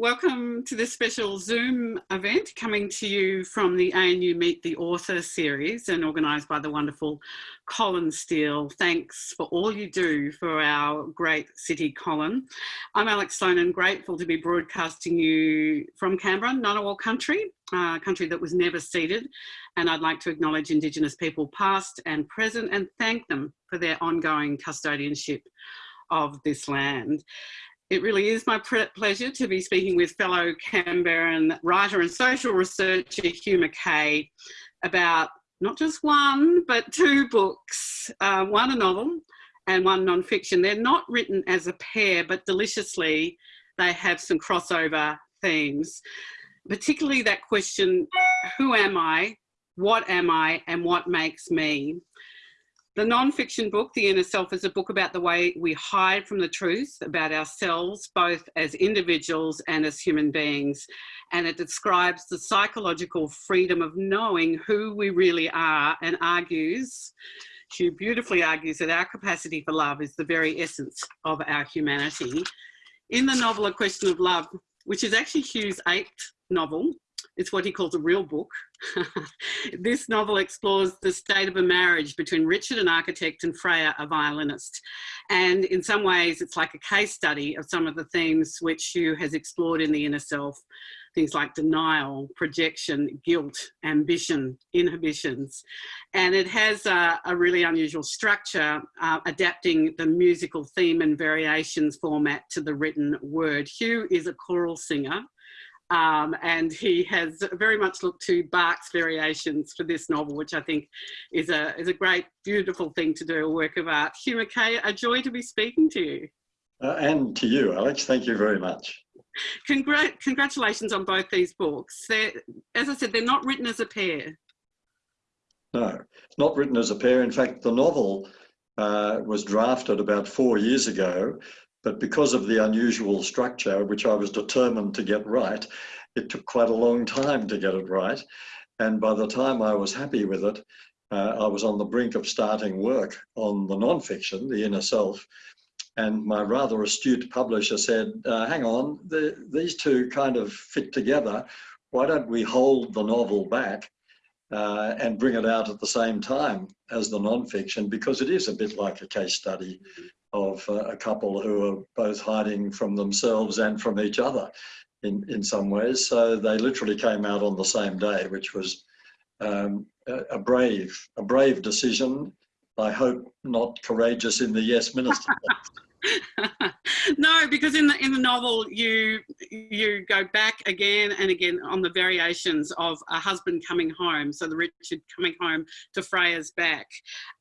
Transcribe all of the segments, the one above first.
Welcome to this special Zoom event coming to you from the ANU Meet the Author series and organised by the wonderful Colin Steele. Thanks for all you do for our great city, Colin. I'm Alex Sloan and grateful to be broadcasting you from Canberra, Ngunnawal country, a country that was never ceded. And I'd like to acknowledge Indigenous people past and present and thank them for their ongoing custodianship of this land. It really is my pleasure to be speaking with fellow Canberran writer and social researcher Hugh Mackay about not just one, but two books, uh, one a novel and one non-fiction. They're not written as a pair, but deliciously they have some crossover themes, particularly that question, who am I, what am I, and what makes me? The non-fiction book, The Inner Self, is a book about the way we hide from the truth about ourselves, both as individuals and as human beings. And it describes the psychological freedom of knowing who we really are and argues, Hugh beautifully argues that our capacity for love is the very essence of our humanity. In the novel, A Question of Love, which is actually Hugh's eighth novel, it's what he calls a real book. this novel explores the state of a marriage between Richard, an architect, and Freya, a violinist. And in some ways, it's like a case study of some of the themes which Hugh has explored in the inner self. Things like denial, projection, guilt, ambition, inhibitions. And it has a, a really unusual structure, uh, adapting the musical theme and variations format to the written word. Hugh is a choral singer um, and he has very much looked to Bach's variations for this novel, which I think is a, is a great, beautiful thing to do, a work of art. Hugh Mackay, a joy to be speaking to you. Uh, and to you, Alex, thank you very much. Congra congratulations on both these books. They're, as I said, they're not written as a pair. No, not written as a pair. In fact, the novel uh, was drafted about four years ago but because of the unusual structure, which I was determined to get right, it took quite a long time to get it right. And by the time I was happy with it, uh, I was on the brink of starting work on the nonfiction, The Inner Self. And my rather astute publisher said, uh, hang on, the, these two kind of fit together. Why don't we hold the novel back uh, and bring it out at the same time as the nonfiction? Because it is a bit like a case study of uh, a couple who are both hiding from themselves and from each other in, in some ways. So they literally came out on the same day, which was um, a, brave, a brave decision. I hope not courageous in the yes minister. no, because in the in the novel you you go back again and again on the variations of a husband coming home, so the Richard coming home to Freya's back,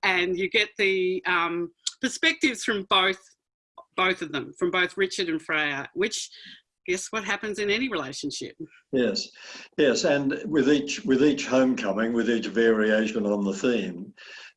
and you get the um, perspectives from both both of them, from both Richard and Freya, which guess what happens in any relationship. Yes, yes, and with each with each homecoming, with each variation on the theme,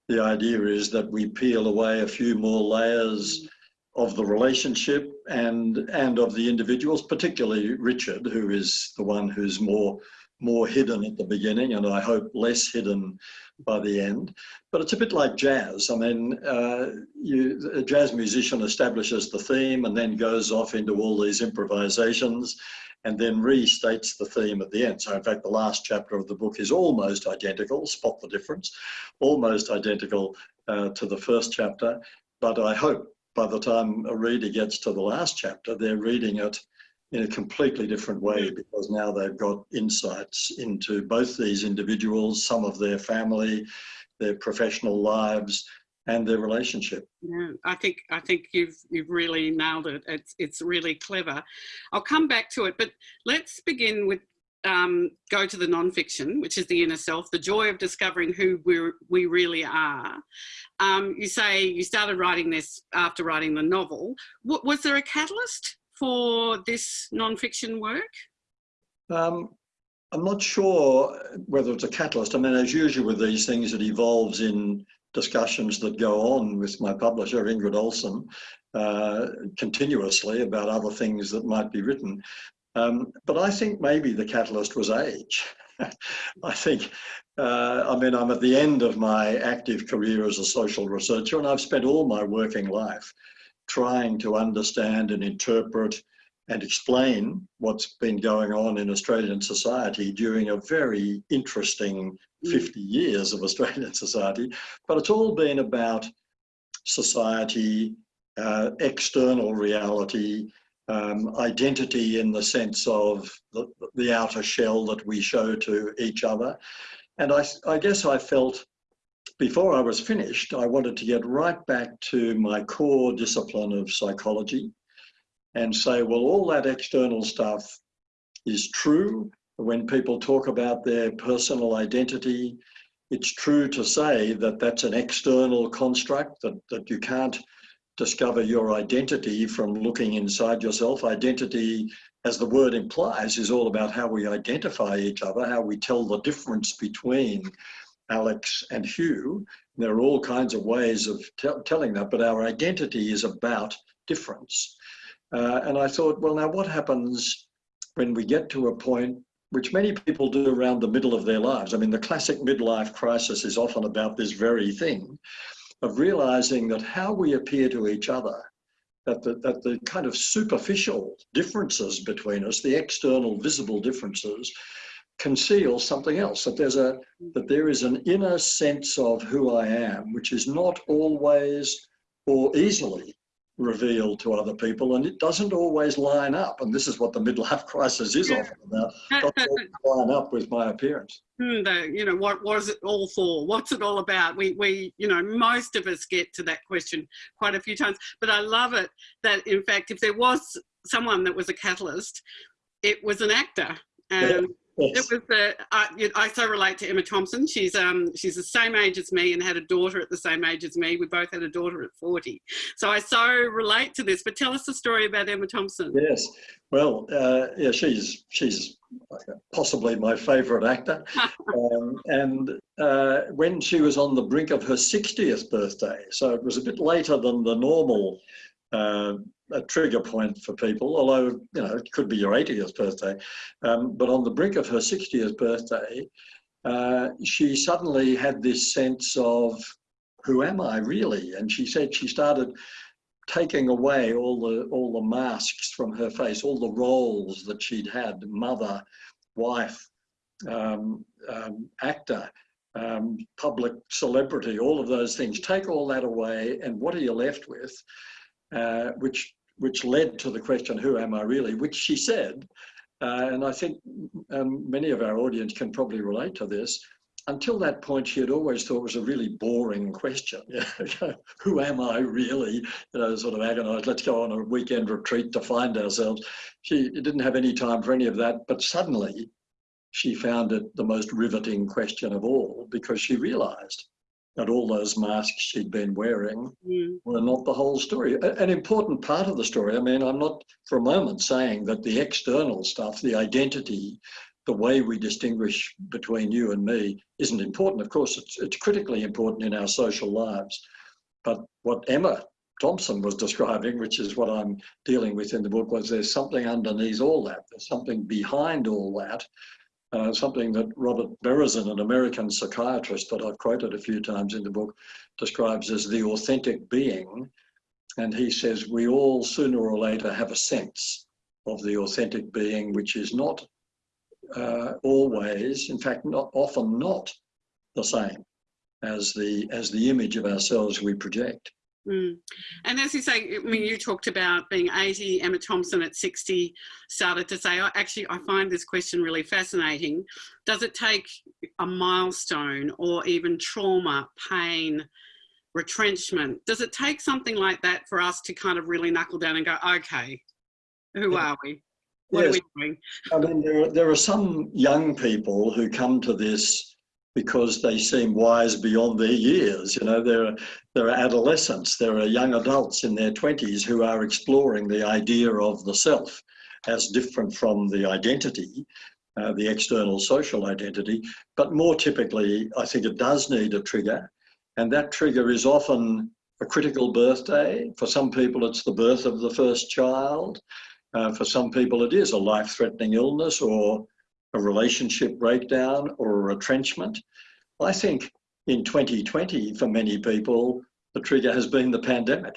the idea is that we peel away a few more layers of the relationship and and of the individuals, particularly Richard, who is the one who's more more hidden at the beginning and I hope less hidden by the end. But it's a bit like jazz. I mean, uh, you, a jazz musician establishes the theme and then goes off into all these improvisations and then restates the theme at the end. So in fact, the last chapter of the book is almost identical, spot the difference, almost identical uh, to the first chapter. But I hope by the time a reader gets to the last chapter, they're reading it in a completely different way because now they've got insights into both these individuals, some of their family, their professional lives, and their relationship. Yeah, I think I think you've you've really nailed it. It's it's really clever. I'll come back to it, but let's begin with um, go to the nonfiction, which is the inner self, the joy of discovering who we we really are. Um, you say you started writing this after writing the novel. W was there a catalyst for this non-fiction work? Um, I'm not sure whether it's a catalyst. I mean, as usual with these things, it evolves in discussions that go on with my publisher, Ingrid Ohlsson, uh, continuously about other things that might be written. Um, but I think maybe the catalyst was age. I think, uh, I mean, I'm at the end of my active career as a social researcher and I've spent all my working life trying to understand and interpret and explain what's been going on in Australian society during a very interesting mm. 50 years of Australian society. But it's all been about society, uh, external reality, um, identity in the sense of the, the, outer shell that we show to each other. And I, I guess I felt before I was finished, I wanted to get right back to my core discipline of psychology and say, well, all that external stuff is true. When people talk about their personal identity, it's true to say that that's an external construct, that, that you can't discover your identity from looking inside yourself. Identity, as the word implies, is all about how we identify each other, how we tell the difference between Alex and Hugh. There are all kinds of ways of telling that, but our identity is about difference. Uh, and I thought, well, now what happens when we get to a point which many people do around the middle of their lives? I mean, the classic midlife crisis is often about this very thing of realizing that how we appear to each other, that the, that the kind of superficial differences between us, the external visible differences, conceal something else that there's a that there is an inner sense of who I am which is not always or easily revealed to other people and it doesn't always line up and this is what the midlife crisis is often about doesn't line up with my appearance. Hmm, the, you know what was it all for? What's it all about? We we you know most of us get to that question quite a few times but i love it that in fact if there was someone that was a catalyst it was an actor um, Yes. It was the I, I so relate to Emma Thompson. She's um she's the same age as me and had a daughter at the same age as me. We both had a daughter at 40. So I so relate to this. But tell us the story about Emma Thompson. Yes. Well, uh, yeah, she's she's possibly my favourite actor. um, and uh, when she was on the brink of her 60th birthday, so it was a bit later than the normal uh, a trigger point for people, although, you know, it could be your 80th birthday. Um, but on the brink of her 60th birthday, uh, she suddenly had this sense of, who am I really? And she said she started taking away all the, all the masks from her face, all the roles that she'd had, mother, wife, um, um, actor, um, public celebrity, all of those things. Take all that away and what are you left with? Uh, which which led to the question, who am I really, which she said, uh, and I think um, many of our audience can probably relate to this, until that point, she had always thought it was a really boring question. Who am I really? You know, sort of agonized, let's go on a weekend retreat to find ourselves. She didn't have any time for any of that, but suddenly she found it the most riveting question of all because she realized that all those masks she'd been wearing mm. were not the whole story. An important part of the story, I mean, I'm not for a moment saying that the external stuff, the identity, the way we distinguish between you and me isn't important. Of course, it's, it's critically important in our social lives. But what Emma Thompson was describing, which is what I'm dealing with in the book, was there's something underneath all that. There's something behind all that uh, something that Robert Berezin, an American psychiatrist that I've quoted a few times in the book, describes as the authentic being. And he says we all sooner or later have a sense of the authentic being, which is not uh, always, in fact, not often not the same as the as the image of ourselves we project. Mm. And as you say, I mean, you talked about being 80, Emma Thompson at 60 started to say, oh, actually, I find this question really fascinating. Does it take a milestone or even trauma, pain, retrenchment? Does it take something like that for us to kind of really knuckle down and go, okay, who yeah. are we? What yes. are we doing? I mean, there, there are some young people who come to this because they seem wise beyond their years. You know, there are, there are adolescents, there are young adults in their 20s who are exploring the idea of the self as different from the identity, uh, the external social identity. But more typically, I think it does need a trigger. And that trigger is often a critical birthday. For some people, it's the birth of the first child. Uh, for some people, it is a life-threatening illness or a relationship breakdown or a retrenchment. I think in 2020, for many people, the trigger has been the pandemic.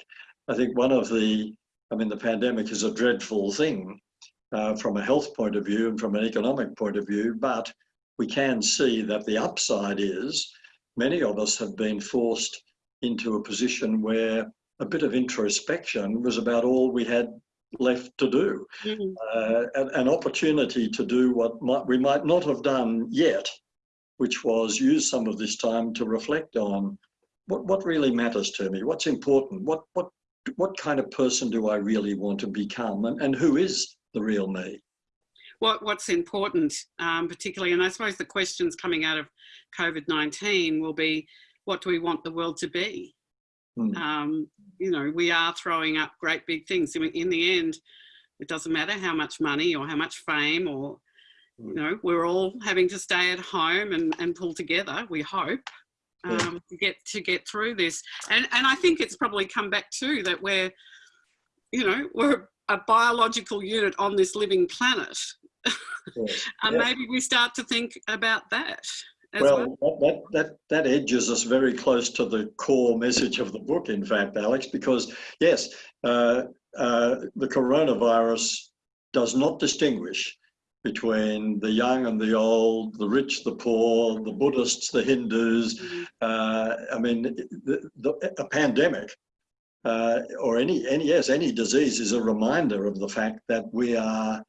I think one of the, I mean, the pandemic is a dreadful thing, uh, from a health point of view and from an economic point of view, but we can see that the upside is many of us have been forced into a position where a bit of introspection was about all we had left to do. Mm-hmm. Uh, an, opportunity to do what might, we might not have done yet, which was use some of this time to reflect on what, what really matters to me, what's important, what, what, what kind of person do I really want to become, and, and who is the real me? What, what's important, um, particularly, and I suppose the questions coming out of COVID-19 will be, what do we want the world to be? Mm. Um, you know, we are throwing up great big things. In the end, it doesn't matter how much money or how much fame or, mm. you know, we're all having to stay at home and, and pull together, we hope, um, to get to get through this. And, and I think it's probably come back too that we're, you know, we're a biological unit on this living planet. And yeah. maybe we start to think about that well, well, That, that, that edges us very close to the core message of the book, in fact, Alex, because yes, uh, uh, the coronavirus does not distinguish between the young and the old, the rich, the poor, the Buddhists, the Hindus. Mm-hmm. Uh, I mean, the, the, a pandemic uh, or any, any, yes, any disease is a reminder of the fact that we are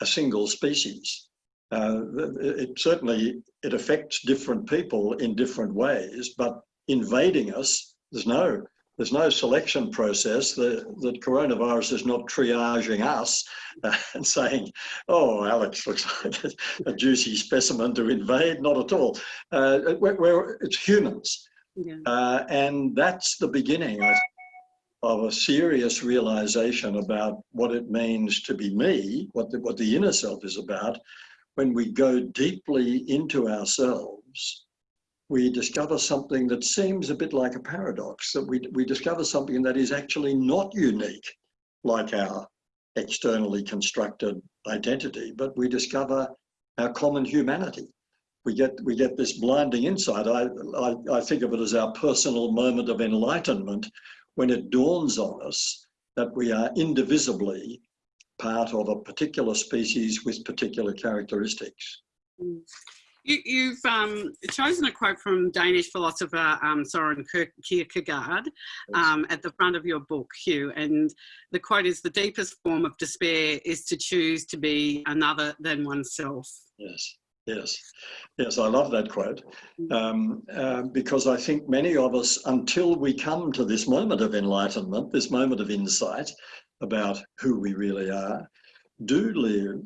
a single species. Uh, it certainly it affects different people in different ways, but invading us, there's no there's no selection process. The, the coronavirus is not triaging us uh, and saying, oh, Alex looks like a, a, juicy specimen to invade. Not at all. Uh, we're, we're, it's humans. Yeah. Uh, and that's the beginning of a serious realization about what it means to be me, what the, what the inner self is about, when we go deeply into ourselves, we discover something that seems a bit like a paradox, that we, we discover something that is actually not unique, like our externally constructed identity, but we discover our common humanity. We get, we get this blinding insight. I, I, I think of it as our personal moment of enlightenment when it dawns on us that we are indivisibly part of a particular species with particular characteristics. Mm. You, have um, chosen a quote from Danish philosopher um, Soren Kierkegaard um, at the front of your book, Hugh, and the quote is, the deepest form of despair is to choose to be another than oneself. Yes, yes, yes, I love that quote uh, because I think many of us, until we come to this moment of enlightenment, this moment of insight, about who we really are, do live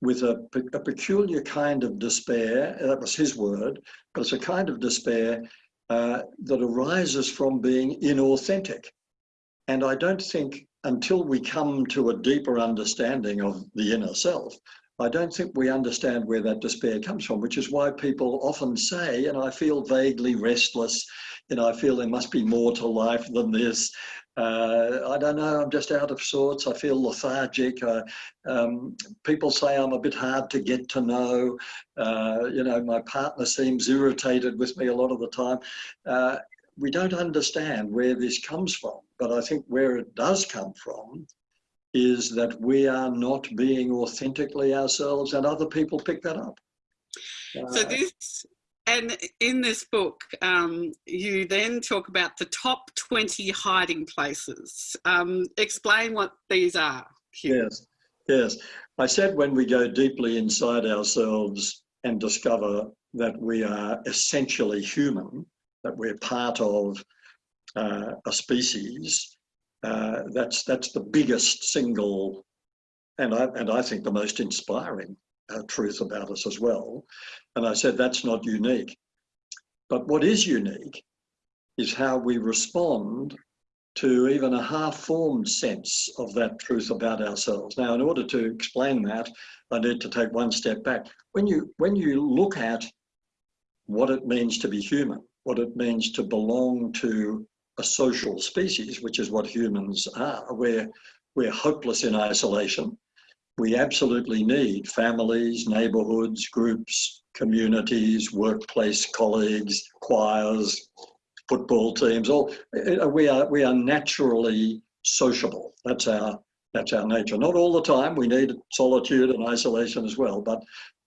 with a, a, peculiar kind of despair, that was his word, but it's a kind of despair uh, that arises from being inauthentic. And I don't think until we come to a deeper understanding of the inner self, I don't think we understand where that despair comes from, which is why people often say, and I feel vaguely restless, you know, I feel there must be more to life than this. Uh, I don't know, I'm just out of sorts. I feel lethargic. Uh, um, people say I'm a bit hard to get to know. Uh, you know, my partner seems irritated with me a lot of the time. Uh, we don't understand where this comes from, but I think where it does come from is that we are not being authentically ourselves and other people pick that up. So uh, this and in this book, um, you then talk about the top 20 hiding places. Um, explain what these are. Yes, yes. I said when we go deeply inside ourselves and discover that we are essentially human, that we're part of uh, a species, uh, that's, that's the biggest single, and I, and I think the most inspiring uh, truth about us as well. And I said, that's not unique. But what is unique is how we respond to even a half-formed sense of that truth about ourselves. Now, in order to explain that, I need to take one step back. When you, when you look at what it means to be human, what it means to belong to a social species, which is what humans are, we're, we're hopeless in isolation we absolutely need families, neighbourhoods, groups, communities, workplace colleagues, choirs, football teams. All uh, we are we are naturally sociable. That's our That's our nature. Not all the time. We need solitude and isolation as well. But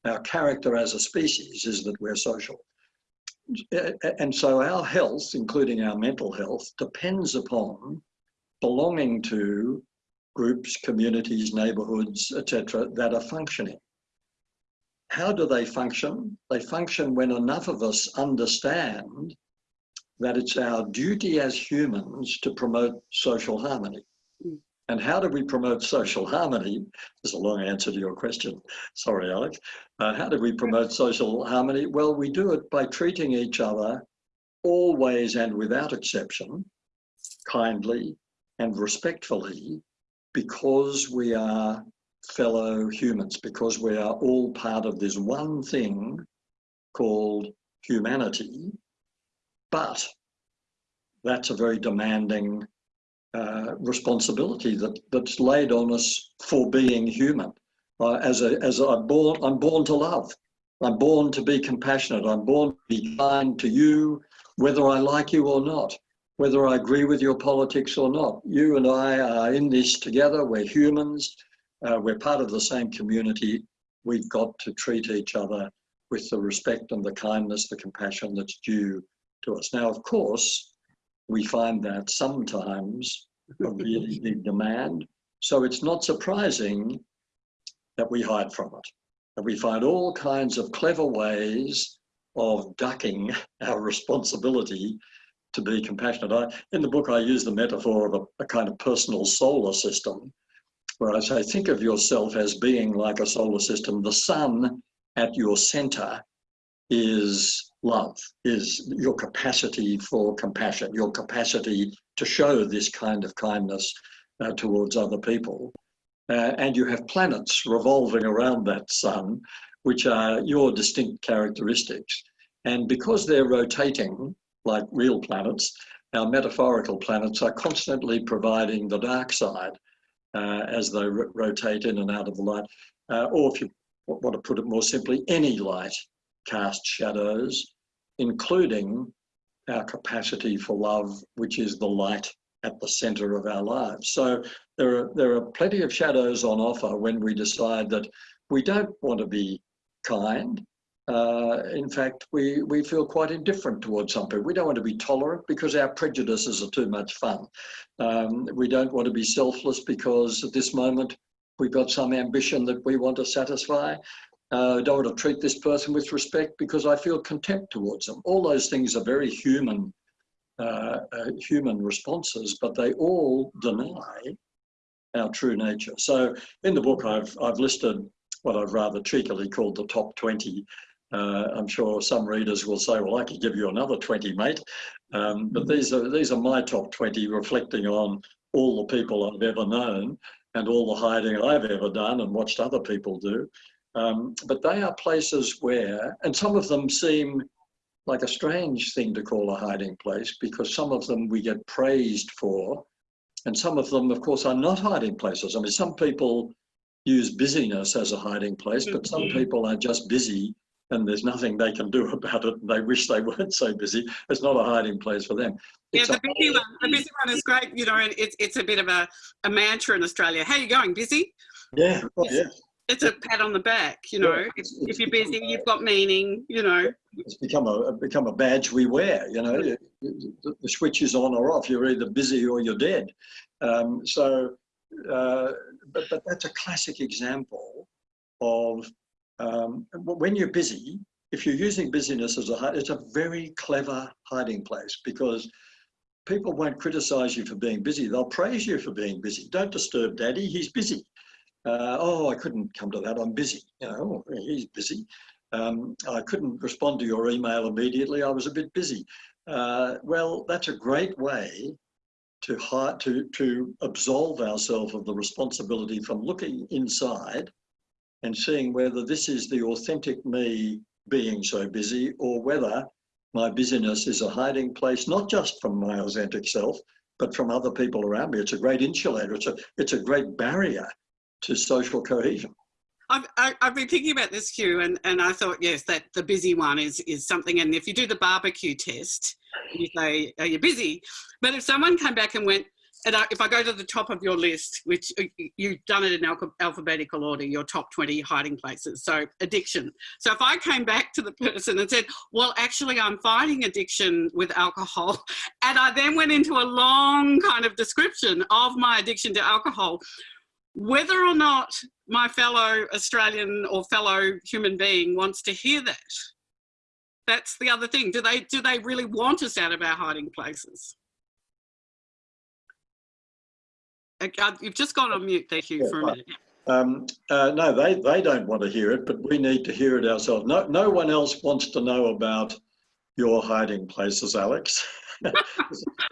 our character as a species is that we're social. And so our health, including our mental health, depends upon belonging to groups, communities, neighborhoods, etc., that are functioning. How do they function? They function when enough of us understand that it's our duty as humans to promote social harmony. Mm. And how do we promote social harmony? There's a long answer to your question. Sorry, Alex. Uh, how do we promote social harmony? Well, we do it by treating each other always and without exception, kindly and respectfully, because we are fellow humans, because we are all part of this one thing called humanity. But that's a very demanding uh, responsibility that, that's laid on us for being human. Uh, as a, as I'm born, I'm born to love. I'm born to be compassionate. I'm born to be kind to you, whether I like you or not, whether I agree with your politics or not. You and I are in this together. We're humans. Uh, we're part of the same community. We've got to treat each other with the respect and the kindness, the compassion that's due to us. Now, of course, we find that sometimes a really big demand. So it's not surprising that we hide from it. And we find all kinds of clever ways of ducking our responsibility to be compassionate. I, in the book, I use the metaphor of a, a kind of personal solar system, where I say, think of yourself as being like a solar system. The sun at your center is love, is your capacity for compassion, your capacity to show this kind of kindness uh, towards other people. Uh, and you have planets revolving around that sun, which are your distinct characteristics. And because they're rotating like real planets, our metaphorical planets are constantly providing the dark side uh, as they rotate in and out of the light. Uh, or if you want to put it more simply, any light casts shadows, including our capacity for love, which is the light at the center of our lives. So there are, there are plenty of shadows on offer when we decide that we don't want to be kind. Uh, in fact, we, we feel quite indifferent towards some people. We don't want to be tolerant because our prejudices are too much fun. Um, we don't want to be selfless because at this moment we've got some ambition that we want to satisfy. Uh, don't want to treat this person with respect because I feel contempt towards them. All those things are very human, uh, uh, human responses, but they all deny our true nature. So in the book, I've, I've listed what I've rather cheekily called the top 20. Uh, I'm sure some readers will say, well, I could give you another 20, mate. Um, but these are, these are my top 20 reflecting on all the people I've ever known and all the hiding I've ever done and watched other people do. Um, but they are places where, and some of them seem like a strange thing to call a hiding place because some of them we get praised for, and some of them, of course, are not hiding places. I mean, some people use busyness as a hiding place, but some mm-hmm. people are just busy and there's nothing they can do about it. They wish they weren't so busy. It's not a hiding place for them. It's yeah, the busy one. The busy one is great. You know, it's it's a bit of a, a mantra in Australia. How you going? Busy? Yeah. Oh, yeah it's a pat on the back, you know. Yeah, it's, if, you're busy, you've got meaning, you know. It's become a become a badge we wear, you know. The, the switch is on or off. You're either busy or you're dead. Um, so, uh, but but that's a classic example of um, when you're busy. If you're using busyness as a it's a very clever hiding place because people won't criticize you for being busy. They'll praise you for being busy. Don't disturb daddy. He's busy uh, oh, I couldn't come to that, I'm busy. You know, he's busy. Um, I couldn't respond to your email immediately, I was a bit busy. Uh, well, that's a great way to, to, to absolve ourselves of the responsibility from looking inside and seeing whether this is the authentic me being so busy or whether my busyness is a hiding place, not just from my authentic self, but from other people around me. It's a great insulator. It's a, it's a great barrier to social cohesion. I've, I've been thinking about this, Hugh, and, and I thought, yes, that the busy one is, is something. And if you do the barbecue test, you say, are you busy? But if someone came back and went, and I, if I go to the top of your list, which uh, you've done it in al alphabetical order, your top 20 hiding places. So addiction. So if I came back to the person and said, well, actually I'm fighting addiction with alcohol. And I then went into a long kind of description of my addiction to alcohol, whether or not my fellow Australian or fellow human being wants to hear that. That's the other thing. Do they, do they really want us out of our hiding places? You've just gone on mute there, Hugh, for a minute. Um, uh, no, they, they don't want to hear it, but we need to hear it ourselves. No, no one else wants to know about your hiding places, Alex. I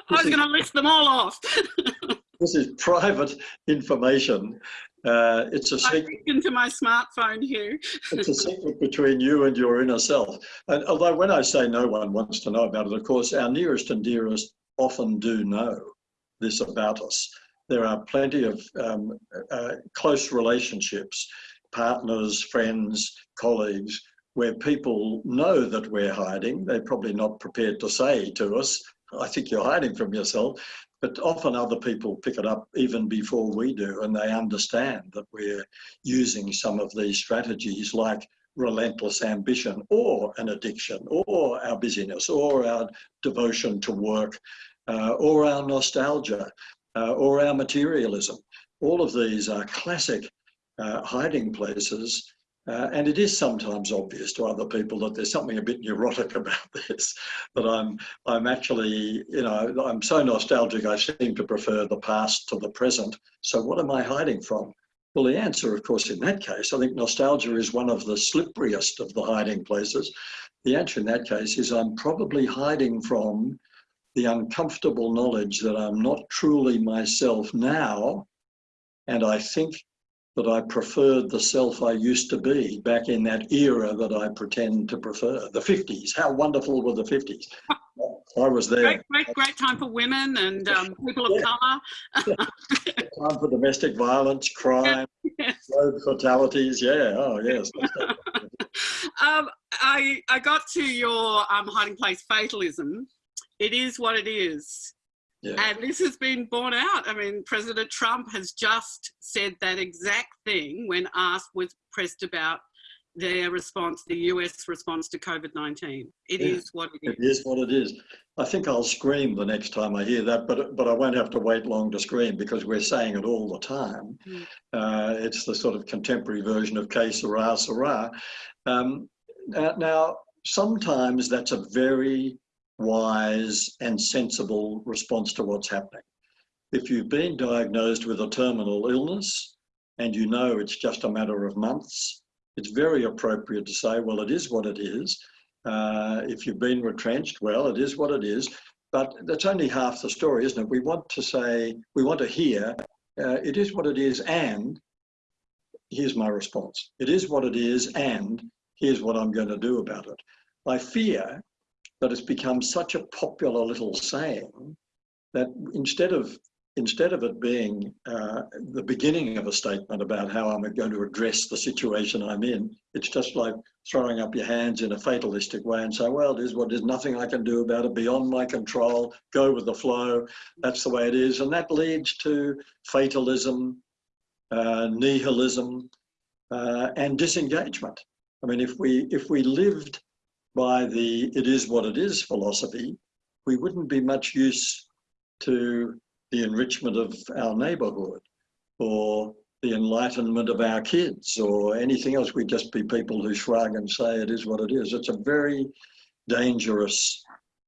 was going to list them all off. this is private information. Uh, it's a secret into my smartphone, Hugh. it's a secret between you and your inner self. And although when I say no one wants to know about it, of course, our nearest and dearest often do know this about us there are plenty of um, uh, close relationships, partners, friends, colleagues, where people know that we're hiding. They're probably not prepared to say to us, I think you're hiding from yourself, but often other people pick it up even before we do, and they understand that we're using some of these strategies like relentless ambition or an addiction or our busyness or our devotion to work uh, or our nostalgia uh, or our materialism. All of these are classic uh, hiding places. Uh, and it is sometimes obvious to other people that there's something a bit neurotic about this, that I'm, I'm actually, you know, I'm so nostalgic, I seem to prefer the past to the present. So what am I hiding from? Well, the answer, of course, in that case, I think nostalgia is one of the slipperiest of the hiding places. The answer in that case is I'm probably hiding from the uncomfortable knowledge that I'm not truly myself now, and I think that I preferred the self I used to be back in that era that I pretend to prefer. The 50s, how wonderful were the 50s? I was there. Great, great, great time for women and um, people of colour. time for domestic violence, crime, yes. road fatalities. Yeah, oh yes. um, I, I got to your um, hiding place fatalism it is what it is. Yeah. And this has been borne out. I mean, President Trump has just said that exact thing when asked, was pressed about their response, the US response to COVID-19. It yeah, is what it is. It is what it is. I think I'll scream the next time I hear that, but but I won't have to wait long to scream because we're saying it all the time. Mm. Uh, it's the sort of contemporary version of sera, sera. Um, now, sometimes that's a very wise and sensible response to what's happening. If you've been diagnosed with a terminal illness and you know it's just a matter of months, it's very appropriate to say, well, it is what it is. Uh, if you've been retrenched, well, it is what it is. But that's only half the story, isn't it? We want to say, we want to hear, uh, it is what it is, and here's my response. It is what it is, and here's what I'm going to do about it. I fear that it's become such a popular little saying that instead of instead of it being uh, the beginning of a statement about how I'm going to address the situation I'm in, it's just like throwing up your hands in a fatalistic way and say, well, it is what is, nothing I can do about it, beyond my control, go with the flow, that's the way it is. And that leads to fatalism, uh, nihilism, uh, and disengagement. I mean, if we, if we lived by the it is what it is philosophy, we wouldn't be much use to the enrichment of our neighborhood or the enlightenment of our kids or anything else. We'd just be people who shrug and say it is what it is. It's a very dangerous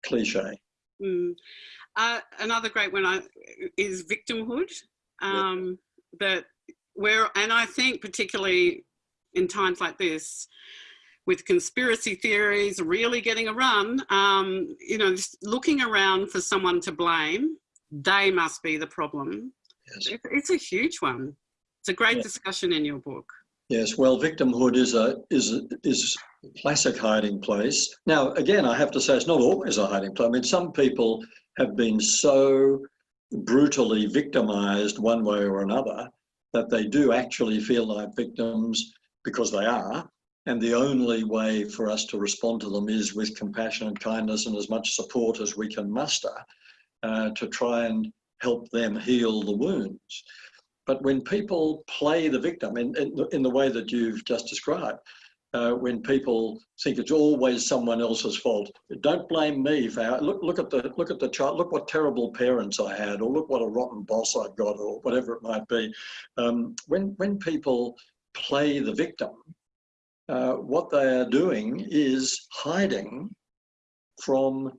cliche. Mm. Uh, another great one uh, is victimhood. Um, yeah. That where, and I think particularly in times like this, with conspiracy theories really getting a run, um, you know, looking around for someone to blame, they must be the problem. Yes. it's a huge one. It's a great yeah. discussion in your book. Yes, well, victimhood is a is a, is a classic hiding place. Now, again, I have to say it's not always a hiding place. I mean, some people have been so brutally victimized one way or another that they do actually feel like victims because they are, and the only way for us to respond to them is with compassion and kindness and as much support as we can muster uh, to try and help them heal the wounds. But when people play the victim in, in, the, in the way that you've just described, uh, when people think it's always someone else's fault. Don't blame me for how, look look at the look at the child. Look what terrible parents I had, or look what a rotten boss I've got, or whatever it might be. Um, when when people play the victim, uh, what they are doing is hiding from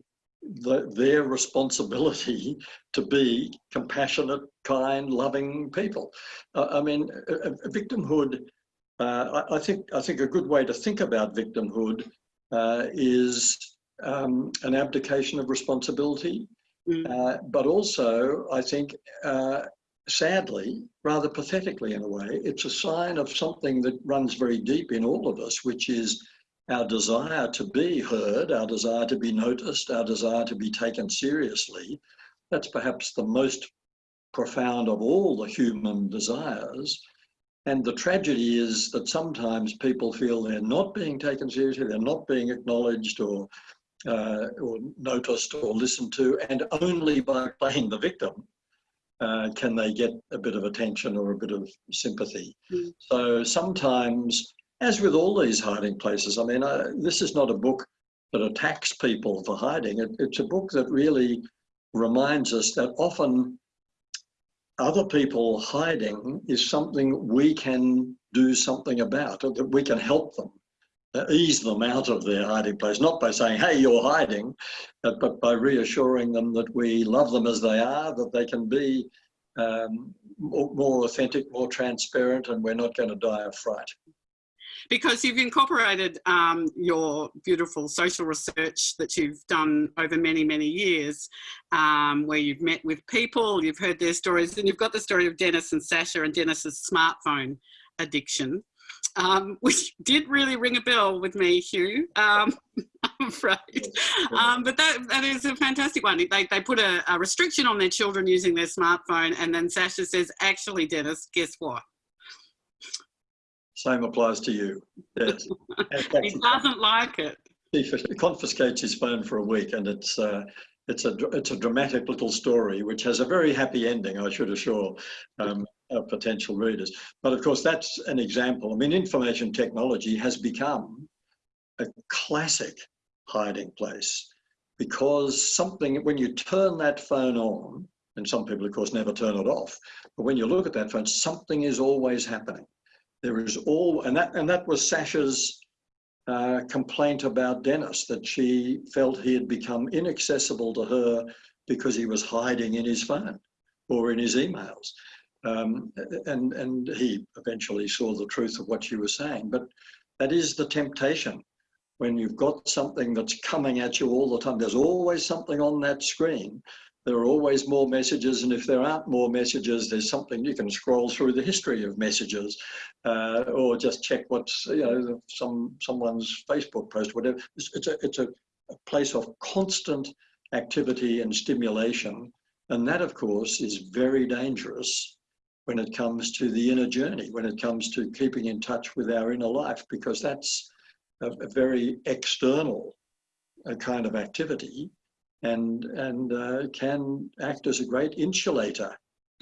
the, their responsibility to be compassionate, kind, loving people. Uh, I mean, a, a victimhood uh, I, I, think I think a good way to think about victimhood uh, is um, an abdication of responsibility, mm. uh, but also I think uh, sadly, rather pathetically in a way, it's a sign of something that runs very deep in all of us, which is our desire to be heard, our desire to be noticed, our desire to be taken seriously. That's perhaps the most profound of all the human desires. And the tragedy is that sometimes people feel they're not being taken seriously, they're not being acknowledged or, uh, or noticed or listened to, and only by playing the victim uh, can they get a bit of attention or a bit of sympathy. Mm. So sometimes, as with all these hiding places, I mean, uh, this is not a book that attacks people for hiding. It, it's a book that really reminds us that often other people hiding is something we can do something about, or that we can help them, ease them out of their hiding place, not by saying, hey, you're hiding, uh, but by reassuring them that we love them as they are, that they can be um, more, more authentic, more transparent, and we're not going to die of fright because you've incorporated um, your beautiful social research that you've done over many, many years, um, where you've met with people, you've heard their stories, and you've got the story of Dennis and Sasha and Dennis's smartphone addiction. Um, which did really ring a bell with me, Hugh, um, I'm afraid. Um, but that, that is a fantastic one. They, they put a, a restriction on their children using their smartphone, and then Sasha says, actually, Dennis, guess what? Same applies to you. Yes. he doesn't like it. He confiscates his phone for a week, and it's uh, it's a it's a dramatic little story which has a very happy ending. I should assure um, potential readers. But of course, that's an example. I mean, information technology has become a classic hiding place because something when you turn that phone on, and some people, of course, never turn it off. But when you look at that phone, something is always happening. There is all, and that, and that was Sasha's uh, complaint about Dennis, that she felt he had become inaccessible to her because he was hiding in his phone or in his emails. Um, and, and he eventually saw the truth of what you were saying. But that is the temptation when you've got something that's coming at you all the time. There's always something on that screen there are always more messages, and if there aren't more messages, there's something you can scroll through the history of messages, uh, or just check what's you know some someone's Facebook post, whatever. It's, it's a it's a, a place of constant activity and stimulation, and that, of course, is very dangerous when it comes to the inner journey, when it comes to keeping in touch with our inner life, because that's a, a very external uh, kind of activity and, and uh, can act as a great insulator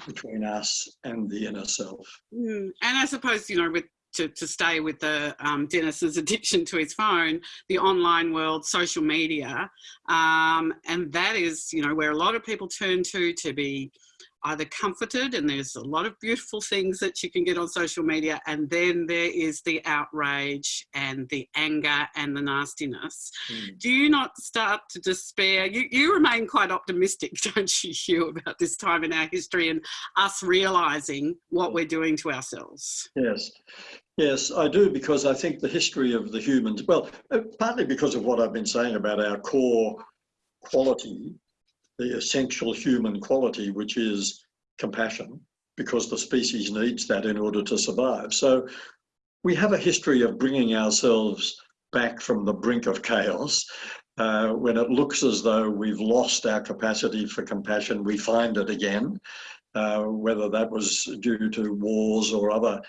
between us and the inner self. Mm. And I suppose, you know, with to, to stay with the um, Dennis's addiction to his phone, the online world, social media, um, and that is, you know, where a lot of people turn to to be either comforted and there's a lot of beautiful things that you can get on social media and then there is the outrage and the anger and the nastiness. Mm. do you not start to despair? You, you remain quite optimistic don't you hugh about this time in our history and us realizing what we're doing to ourselves? Yes. Yes, I do, because I think the history of the humans, well, uh, partly because of what I've been saying about our core quality the essential human quality, which is compassion, because the species needs that in order to survive. So we have a history of bringing ourselves back from the brink of chaos. Uh, when it looks as though we've lost our capacity for compassion, we find it again, uh, whether that was due to wars or other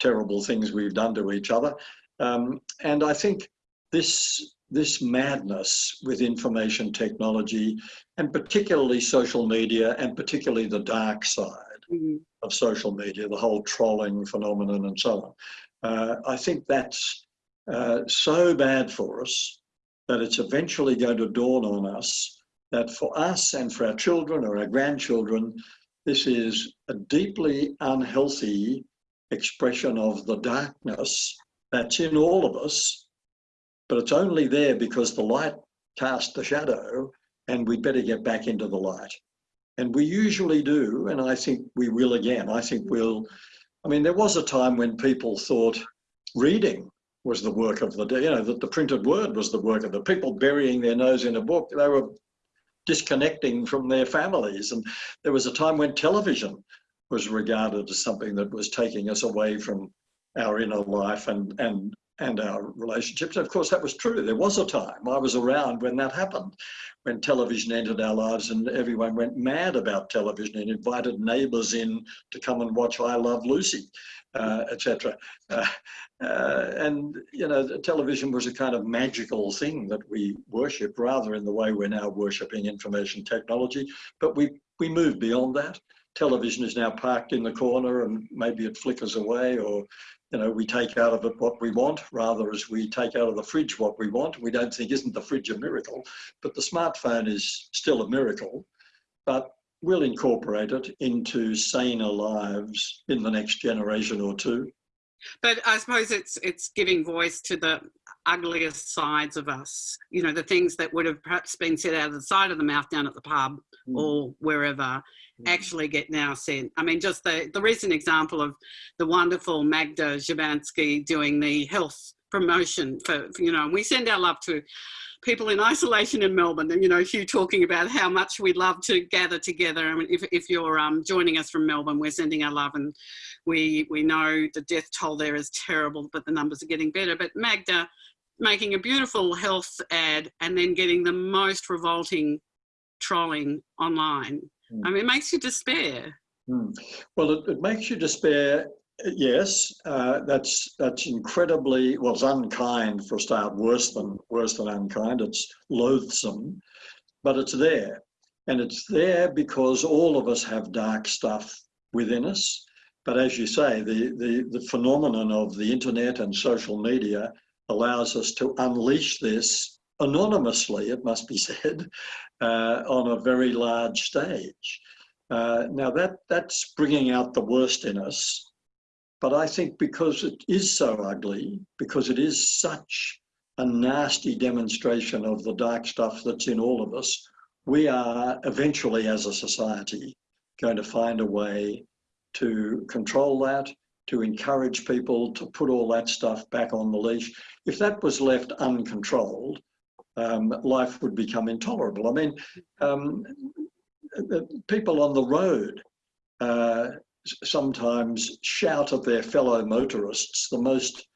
terrible things we've done to each other. Um, and I think this this madness with information technology and particularly social media and particularly the dark side mm -hmm. of social media, the whole trolling phenomenon and so on. Uh, I think that's uh, so bad for us that it's eventually going to dawn on us that for us and for our children or our grandchildren, this is a deeply unhealthy expression of the darkness that's in all of us, but it's only there because the light cast the shadow and we'd better get back into the light. And we usually do, and I think we will again. I think we'll, I mean, there was a time when people thought reading was the work of the day, you know, that the printed word was the work of the people burying their nose in a book. They were disconnecting from their families. And there was a time when television was regarded as something that was taking us away from our inner life and, and, and our relationships. Of course, that was true. There was a time, I was around when that happened, when television entered our lives and everyone went mad about television and invited neighbors in to come and watch I Love Lucy, uh, etc. Uh, uh, and, you know, television was a kind of magical thing that we worship rather in the way we're now worshipping information technology. But we, we moved beyond that. Television is now parked in the corner and maybe it flickers away or you know, we take out of it what we want rather as we take out of the fridge what we want. We don't think, isn't the fridge a miracle? But the smartphone is still a miracle, but we'll incorporate it into saner lives in the next generation or two. But I suppose it's it's giving voice to the ugliest sides of us. You know, the things that would have perhaps been said out of the side of the mouth down at the pub mm. or wherever Mm. actually get now sent. I mean, just the, the recent example of the wonderful Magda Szubanski doing the health promotion for, for, you know, and we send our love to people in isolation in Melbourne and, you know, Hugh talking about how much we love to gather together. I mean, if, if you're um, joining us from Melbourne, we're sending our love and we, we know the death toll there is terrible, but the numbers are getting better. But Magda making a beautiful health ad and then getting the most revolting trolling online I mean, it makes you despair. Mm. Well, it, it, makes you despair. Yes, uh, that's that's incredibly well. It's unkind for a start. Worse than worse than unkind. It's loathsome, but it's there, and it's there because all of us have dark stuff within us. But as you say, the the the phenomenon of the internet and social media allows us to unleash this anonymously, it must be said, uh, on a very large stage. Uh, now that that's bringing out the worst in us, but I think because it is so ugly, because it is such a nasty demonstration of the dark stuff that's in all of us, we are eventually as a society going to find a way to control that, to encourage people to put all that stuff back on the leash. If that was left uncontrolled, um, life would become intolerable. I mean, um, people on the road uh, sometimes shout at their fellow motorists the most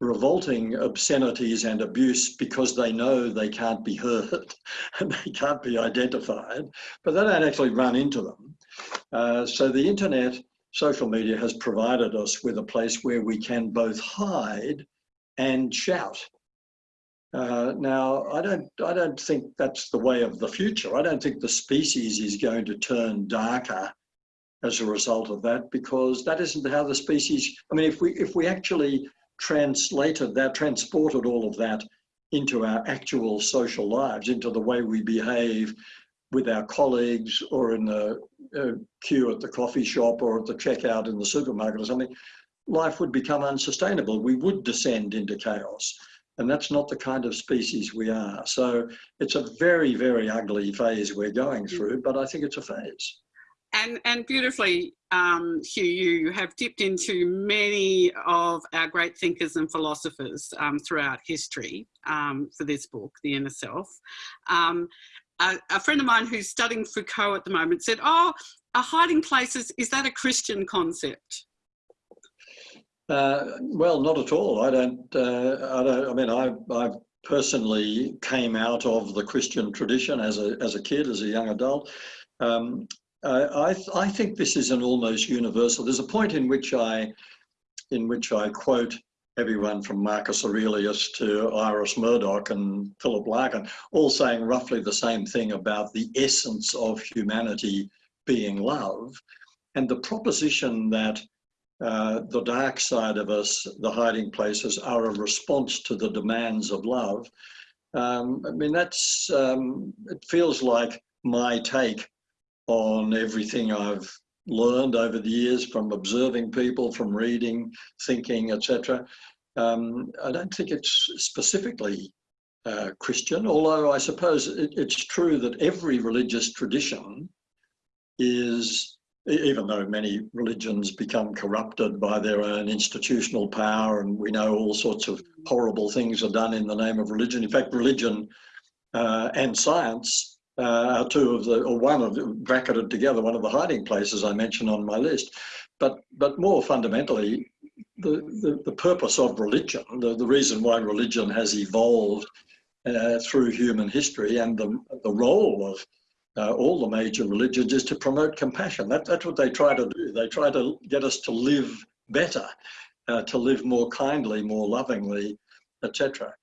revolting obscenities and abuse because they know they can't be heard and they can't be identified, but they don't actually run into them. Uh, so the internet, social media has provided us with a place where we can both hide and shout. Uh, now, I don't, I don't think that's the way of the future. I don't think the species is going to turn darker as a result of that, because that isn't how the species, I mean, if we, if we actually translated that, transported all of that into our actual social lives, into the way we behave with our colleagues or in the uh, queue at the coffee shop or at the checkout in the supermarket or something, life would become unsustainable. We would descend into chaos. And that's not the kind of species we are. So it's a very, very ugly phase we're going mm. through, but I think it's a phase. And, and beautifully, um, Hugh, you have dipped into many of our great thinkers and philosophers um, throughout history um, for this book, The Inner Self. Um, a, a, friend of mine who's studying Foucault at the moment said, oh, a hiding places, is that a Christian concept? Uh, well, not at all. I don't. Uh, I don't. I mean, I, I personally came out of the Christian tradition as a as a kid, as a young adult. Um, I I think this is an almost universal. There's a point in which I in which I quote everyone from Marcus Aurelius to Iris Murdoch and Philip Larkin, all saying roughly the same thing about the essence of humanity being love. And the proposition that uh, the dark side of us, the hiding places, are a response to the demands of love. Um, I mean, that's, um, it feels like my take on everything I've learned over the years from observing people, from reading, thinking, etc. Um, I don't think it's specifically uh, Christian, although I suppose it, it's true that every religious tradition is, even though many religions become corrupted by their own institutional power, and we know all sorts of horrible things are done in the name of religion. In fact, religion uh, and science uh, are two of the, or one of the, bracketed together, one of the hiding places I mentioned on my list. But, but more fundamentally, the, the, the purpose of religion, the, the reason why religion has evolved uh, through human history and the, the role of uh, all the major religions is to promote compassion. That, that's what they try to do. They try to get us to live better, uh, to live more kindly, more lovingly, etc.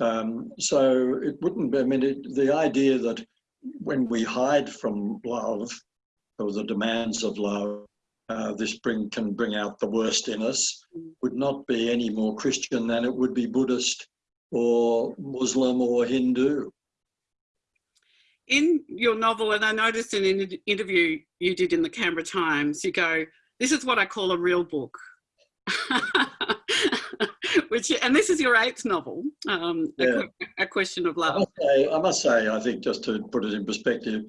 Um, so it wouldn't be, I mean, it, the idea that when we hide from love or the demands of love, uh, this bring, can bring out the worst in us, would not be any more Christian than it would be Buddhist or Muslim or Hindu. In your novel, and I noticed in an interview you did in the Canberra Times, you go, this is what I call a real book. which and this is your eighth novel, um, yeah. a, a, question of love. I must, say, I must say, I think just to put it in perspective,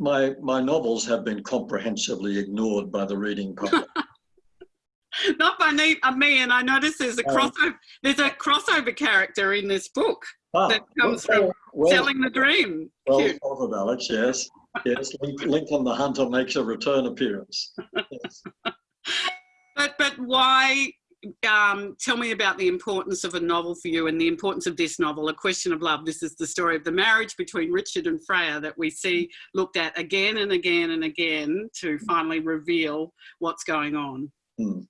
my my novels have been comprehensively ignored by the reading public. Not by me, uh, me, and I notice there's a um, crossover. There's a crossover character in this book ah, that comes well, from well, selling the dream. Well spotted, Alex. Yes, yes. Lincoln the Hunter makes a return appearance. Yes. but but why um, tell me about the importance of a novel for you and the importance of this novel, A Question of Love. This is the story of the marriage between Richard and Freya that we see looked at again and again and again to finally reveal what's going on. Hmm.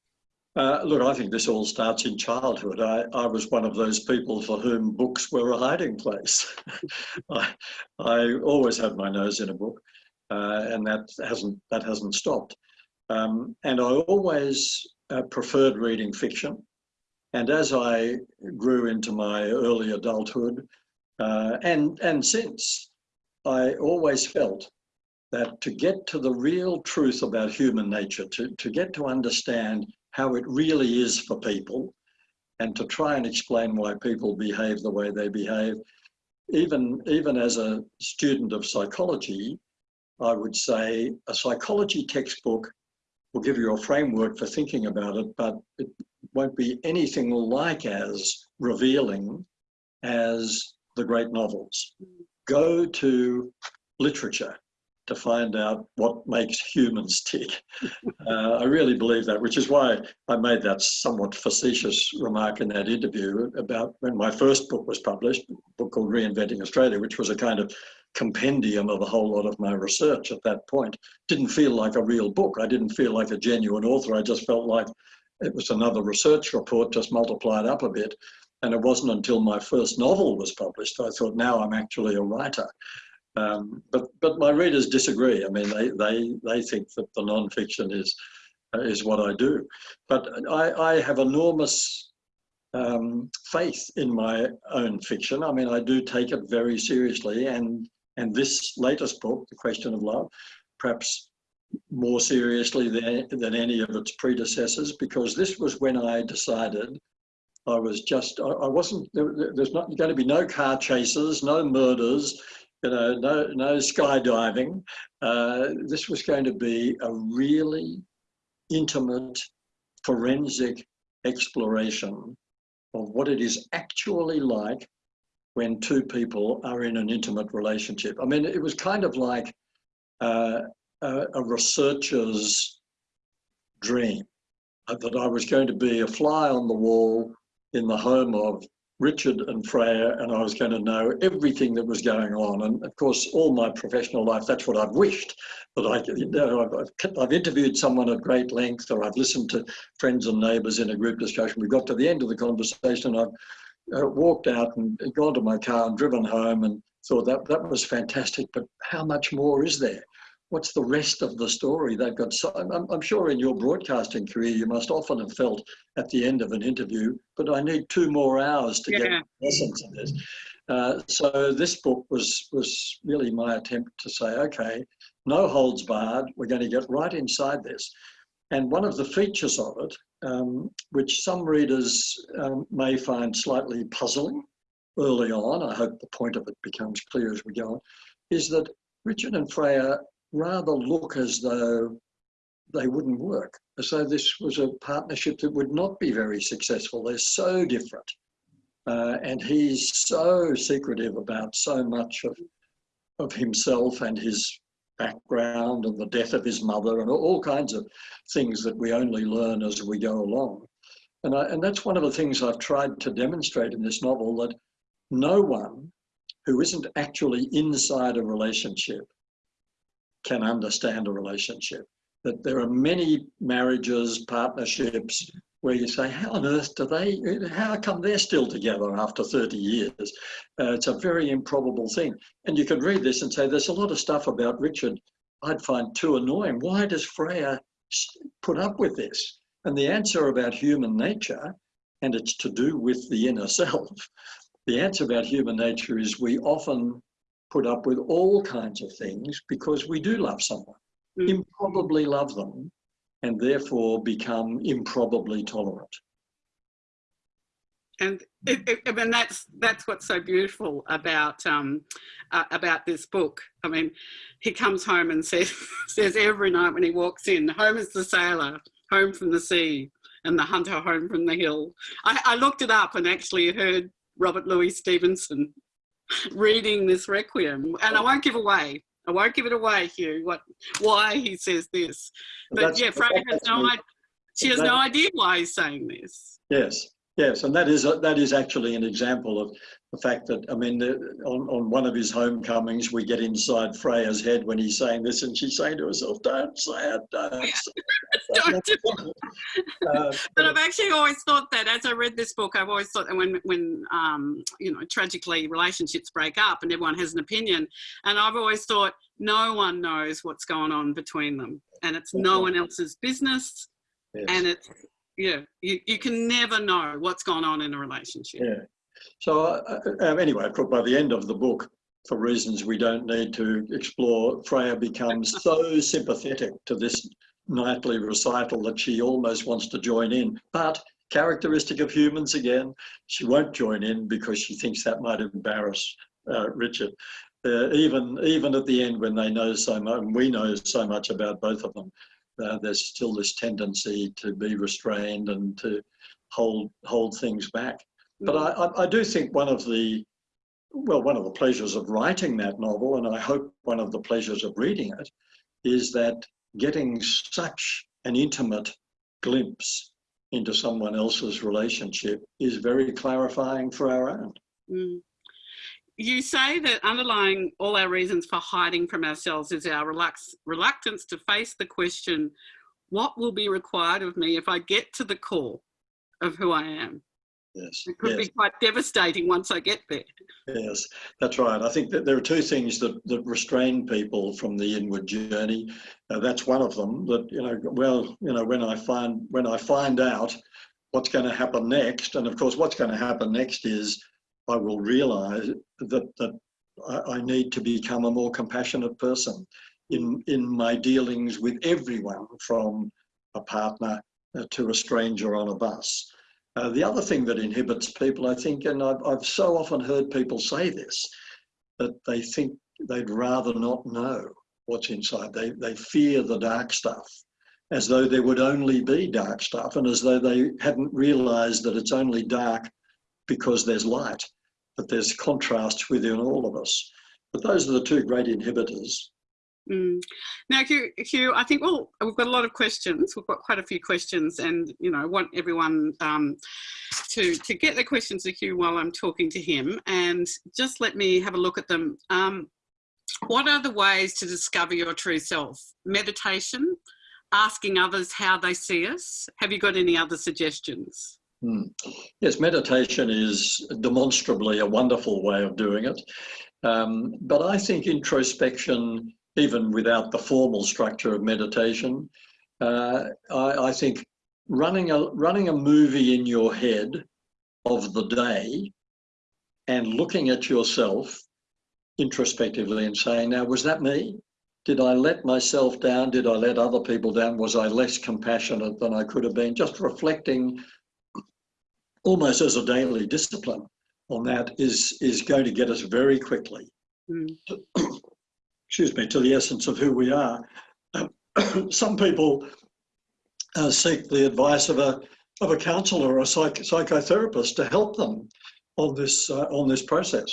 Uh, look, I think this all starts in childhood. I, I was one of those people for whom books were a hiding place. I, I always had my nose in a book, uh, and that hasn't that hasn't stopped. Um, and I always uh, preferred reading fiction. And as I grew into my early adulthood uh, and, and since, I always felt that to get to the real truth about human nature, to, to get to understand how it really is for people, and to try and explain why people behave the way they behave, even, even as a student of psychology, I would say a psychology textbook will give you a framework for thinking about it, but it won't be anything like as revealing as the great novels. Go to literature to find out what makes humans tick. Uh, I really believe that, which is why I made that somewhat facetious remark in that interview about when my first book was published, a book called Reinventing Australia, which was a kind of compendium of a whole lot of my research at that point. Didn't feel like a real book. I didn't feel like a genuine author. I just felt like it was another research report just multiplied up a bit. And it wasn't until my first novel was published I thought, now I'm actually a writer. Um, but but my readers disagree. I mean, they they they think that the nonfiction is uh, is what I do. But I, I have enormous um, faith in my own fiction. I mean, I do take it very seriously, and and this latest book, The Question of Love, perhaps more seriously than, than any of its predecessors, because this was when I decided I was just, I, wasn't, there, there's not going to be no car chases, no murders, you know, no, no skydiving. Uh, this was going to be a really intimate forensic exploration of what it is actually like when two people are in an intimate relationship. I mean, it was kind of like uh, a, a, researcher's dream uh, that I was going to be a fly on the wall in the home of Richard and Freya, and I was going to know everything that was going on. And of course, all my professional life, that's what I've wished. That I, you know, I've, I've interviewed someone at great length, or I've listened to friends and neighbours in a group discussion. We got to the end of the conversation, and I've uh, walked out and gone to my car and driven home and thought that that was fantastic. But how much more is there? What's the rest of the story? They've got. So, I'm, I'm sure in your broadcasting career, you must often have felt at the end of an interview, but I need two more hours to yeah. get the essence of this. Uh, so this book was was really my attempt to say, okay, no holds barred. We're going to get right inside this. And one of the features of it, um, which some readers um, may find slightly puzzling early on, I hope the point of it becomes clear as we go on, is that Richard and Freya rather look as though they wouldn't work, as though this was a partnership that would not be very successful. They're so different. Uh, and he's so secretive about so much of, of himself and his background and the death of his mother and all kinds of things that we only learn as we go along. And, I, and that's one of the things I've tried to demonstrate in this novel that no one who isn't actually inside a relationship can understand a relationship. That there are many marriages, partnerships, where you say, how on earth do they, how come they're still together after 30 years? Uh, it's a very improbable thing. And you can read this and say, there's a lot of stuff about Richard I'd find too annoying. Why does Freya put up with this? And the answer about human nature, and it's to do with the inner self, the answer about human nature is we often put up with all kinds of things because we do love someone, mm. improbably love them, and therefore become improbably tolerant. And it, it, I mean that's that's what's so beautiful about um, uh, about this book. I mean, he comes home and says says every night when he walks in, "Home is the sailor, home from the sea, and the hunter home from the hill." I, I looked it up and actually heard Robert Louis Stevenson reading this requiem, and I won't give away. I won't give it away, Hugh. What, why he says this? But that's, yeah, Freya has no idea. She has no idea why he's saying this. Yes, yes, and that is a, that is actually an example of the fact that I mean, the, on on one of his homecomings, we get inside Freya's head when he's saying this, and she's saying to herself, "Don't say it, don't." Say it. don't do it. Uh, but I've actually always thought that as I read this book, I've always thought that when when um, you know tragically relationships break up and everyone has an opinion, and I've always thought no one knows what's going on between them, and it's no one else's business, yes. and it's yeah, you, you can never know what's going on in a relationship. Yeah. So uh, um, anyway, by the end of the book, for reasons we don't need to explore, Freya becomes so sympathetic to this nightly recital that she almost wants to join in. But characteristic of humans again, she won't join in because she thinks that might embarrass uh, Richard. Uh, even even at the end when they know so much, we know so much about both of them, uh, there's still this tendency to be restrained and to hold hold things back. But I, I do think one of the, well, one of the pleasures of writing that novel, and I hope one of the pleasures of reading it, is that getting such an intimate glimpse into someone else's relationship is very clarifying for our own. Mm. You say that underlying all our reasons for hiding from ourselves is our reluctance to face the question, what will be required of me if I get to the core of who I am? Yes. It could yes. be quite devastating once I get there. Yes, that's right. I think that there are two things that, that restrain people from the inward journey. Uh, that's one of them. That you know, well, you know, when I find when I find out what's going to happen next, and of course, what's going to happen next is I will realise that that I, I need to become a more compassionate person in in my dealings with everyone, from a partner uh, to a stranger on a bus. Uh, the other thing that inhibits people, I think, and I've, I've so often heard people say this, that they think they'd rather not know what's inside. They, they fear the dark stuff, as though there would only be dark stuff, and as though they hadn't realized that it's only dark because there's light, but there's contrast within all of us. But those are the two great inhibitors. Mm. Now, Hugh, Hugh, I think well, we've got a lot of questions. We've got quite a few questions, and you know, I want everyone um, to, to get their questions to Hugh while I'm talking to him and just let me have a look at them. Um, what are the ways to discover your true self? Meditation, asking others how they see us. Have you got any other suggestions? Hmm. Yes, meditation is demonstrably a wonderful way of doing it. Um, but I think introspection, even without the formal structure of meditation, uh, I, I, think running a, running a movie in your head of the day and looking at yourself introspectively and saying, now, was that me? Did I let myself down? Did I let other people down? Was I less compassionate than I could have been? Just reflecting almost as a daily discipline on that is, is going to get us very quickly, mm. to, excuse me, to the essence of who we are. some people uh, seek the advice of a, of a counsellor or a psych psychotherapist to help them on this, uh, on this process.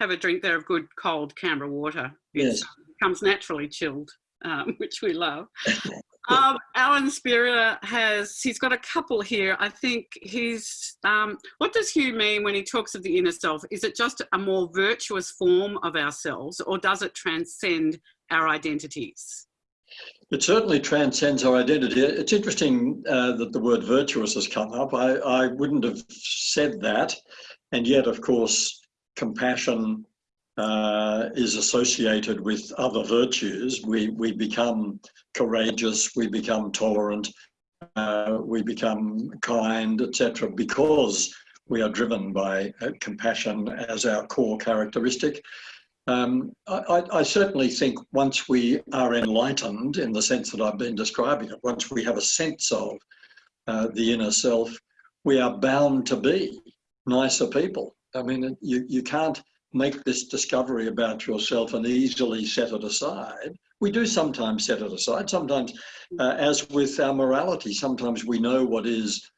Have a drink there of good cold Canberra water. Yes comes naturally chilled, um, which we love. Um, Alan Spira has, he's got a couple here. I think he's, um, what does Hugh mean when he talks of the inner self? Is it just a more virtuous form of ourselves or does it transcend our identities? It certainly transcends our identity. It's interesting uh, that the word virtuous has come up. I, I wouldn't have said that. And yet, of course, compassion, uh, is associated with other virtues. We, we become courageous, we become tolerant, uh, we become kind, etc., because we are driven by uh, compassion as our core characteristic. Um, I, I, certainly think once we are enlightened in the sense that I've been describing it, once we have a sense of uh, the inner self, we are bound to be nicer people. I mean, you, you can't make this discovery about yourself and easily set it aside. We do sometimes set it aside. Sometimes, uh, as with our morality, sometimes we know what is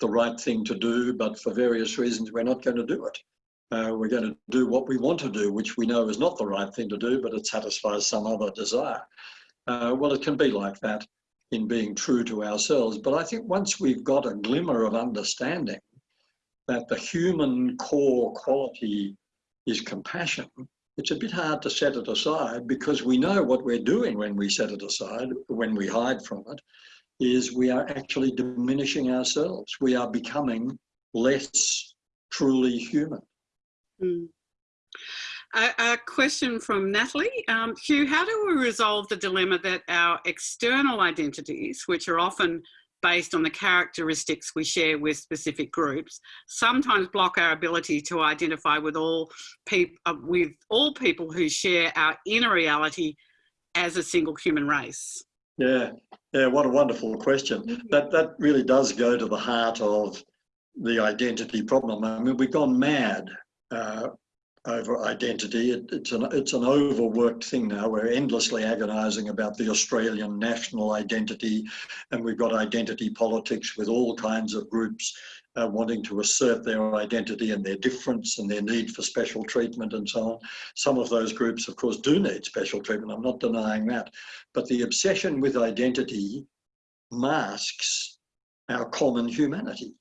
the right thing to do, but for various reasons, we're not going to do it. Uh, we're going to do what we want to do, which we know is not the right thing to do, but it satisfies some other desire. Uh, well, it can be like that in being true to ourselves. But I think once we've got a glimmer of understanding that the human core quality is compassion, it's a bit hard to set it aside because we know what we're doing when we set it aside, when we hide from it, is we are actually diminishing ourselves. We are becoming less truly human. Mm. A, a, question from Natalie. Um, Hugh, how do we resolve the dilemma that our external identities, which are often based on the characteristics we share with specific groups, sometimes block our ability to identify with all people uh, with all people who share our inner reality as a single human race. Yeah, yeah, what a wonderful question. That that really does go to the heart of the identity problem. I mean, we've gone mad uh, over identity. It, it's an it's an overworked thing now. We're endlessly agonising about the Australian national identity, and we've got identity politics with all kinds of groups uh, wanting to assert their identity and their difference and their need for special treatment and so on. Some of those groups, of course, do need special treatment. I'm not denying that, but the obsession with identity masks our common humanity.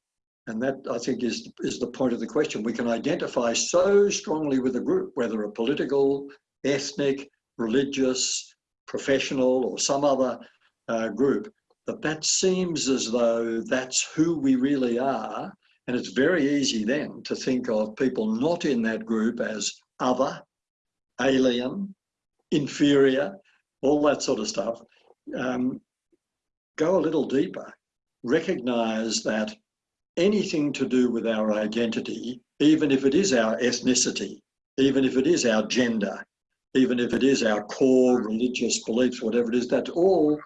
And that, I think, is, is the point of the question. We can identify so strongly with a group, whether a political, ethnic, religious, professional, or some other uh, group, that that seems as though that's who we really are. And it's very easy then to think of people not in that group as other, alien, inferior, all that sort of stuff. Um, go a little deeper. Recognize that anything to do with our identity, even if it is our ethnicity, even if it is our gender, even if it is our core religious beliefs, whatever it is, that's all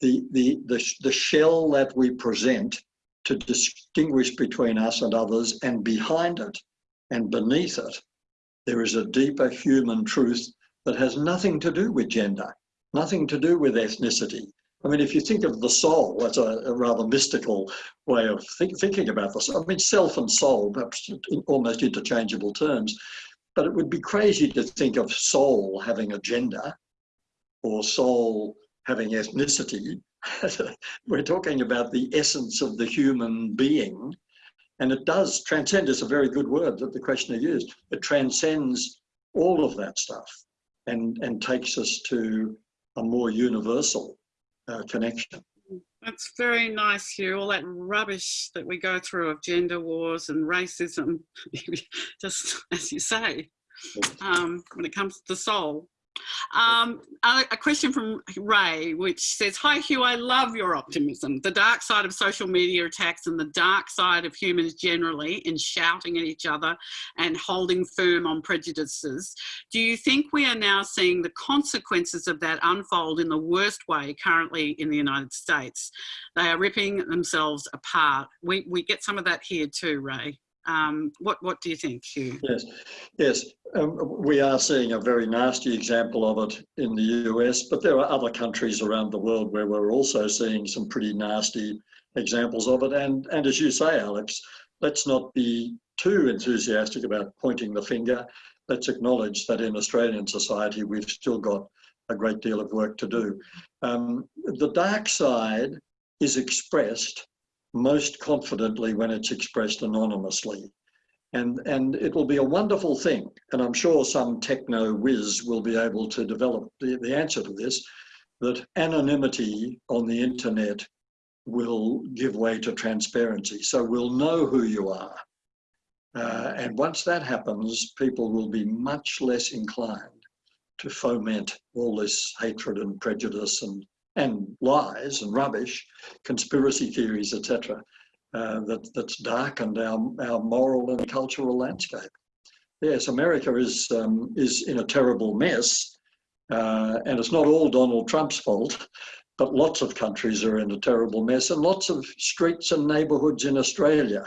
the, the, the, the shell that we present to distinguish between us and others, and behind it and beneath it, there is a deeper human truth that has nothing to do with gender, nothing to do with ethnicity, I mean, if you think of the soul, that's a, a rather mystical way of think, thinking about this. I mean, self and soul, perhaps almost interchangeable terms, but it would be crazy to think of soul having a gender or soul having ethnicity. We're talking about the essence of the human being And it does, transcend is a very good word that the questioner used. It transcends all of that stuff and, and takes us to a more universal uh, connection. That's very nice, Hugh. All that rubbish that we go through of gender wars and racism, just as you say, um, when it comes to the soul. Um, a, a, question from Ray, which says, Hi Hugh, I love your optimism. The dark side of social media attacks and the dark side of humans generally in shouting at each other and holding firm on prejudices. Do you think we are now seeing the consequences of that unfold in the worst way currently in the United States? They are ripping themselves apart. We, we get some of that here too, Ray. Um, what, what do you think, Hugh? Yes, yes. Um, we are seeing a very nasty example of it in the US, but there are other countries around the world where we're also seeing some pretty nasty examples of it. And, and as you say, Alex, let's not be too enthusiastic about pointing the finger. Let's acknowledge that in Australian society, we've still got a great deal of work to do. Um, the dark side is expressed most confidently when it's expressed anonymously. And, and it will be a wonderful thing. And I'm sure some techno whiz will be able to develop the, the answer to this, that anonymity on the internet will give way to transparency. So we'll know who you are. Uh, and once that happens, people will be much less inclined to foment all this hatred and prejudice and and lies and rubbish, conspiracy theories, etc., uh, that, that's darkened our, our moral and cultural landscape. Yes, America is, um, is in a terrible mess, uh, and it's not all Donald Trump's fault, but lots of countries are in a terrible mess, and lots of streets and neighbourhoods in Australia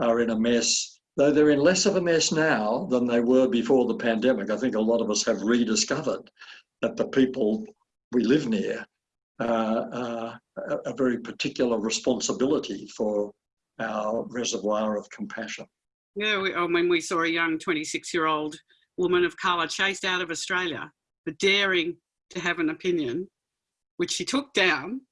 are in a mess, though they're in less of a mess now than they were before the pandemic. I think a lot of us have rediscovered that the people we live near Uh, uh, a, a very particular responsibility for our reservoir of compassion. Yeah, we, oh, I mean, we saw a young 26 year old woman of colour chased out of Australia for daring to have an opinion, which she took down.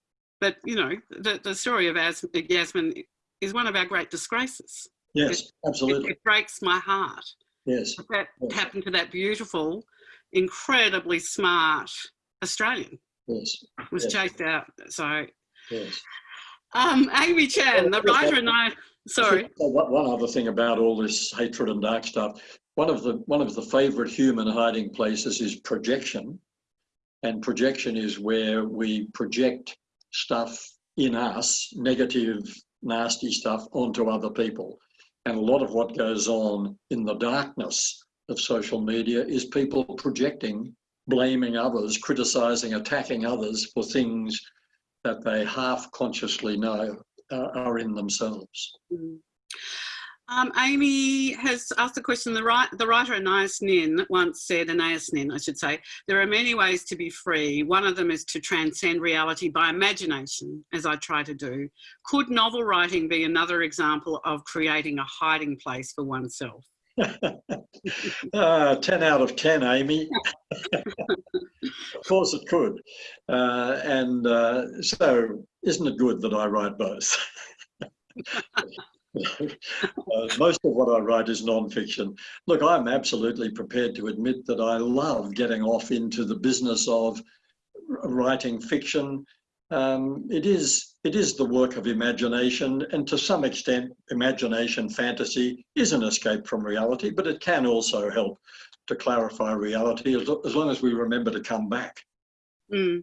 But, you know, the, the story of As Yassmin is one of our great disgraces. Yes, it, absolutely. It, it, breaks my heart. Yes. That yes. happened to that beautiful, incredibly smart Australian. Yes. Was yes. chased out. So. Yes. Um, Amy Chan, the writer and I. Sorry. One other thing about all this hatred and dark stuff. One of the one of the favourite human hiding places is projection, and projection is where we project stuff in us, negative, nasty stuff, onto other people. And a lot of what goes on in the darkness of social media is people projecting blaming others, criticizing, attacking others for things that they half consciously know uh, are in themselves. Mm. Um, Amy has asked a question. The, right, the writer Anais Nin once said, Anais Nin, I should say, there are many ways to be free. One of them is to transcend reality by imagination, as I try to do. Could novel writing be another example of creating a hiding place for oneself? uh, 10 out of 10, Amy. of course it could. Uh, and uh, so, isn't it good that I write both? Uh, most of what I write is non-fiction. Look, I'm absolutely prepared to admit that I love getting off into the business of writing fiction um, it is it is the work of imagination, and to some extent, imagination fantasy is an escape from reality, but it can also help to clarify reality as, as long as we remember to come back. Mm.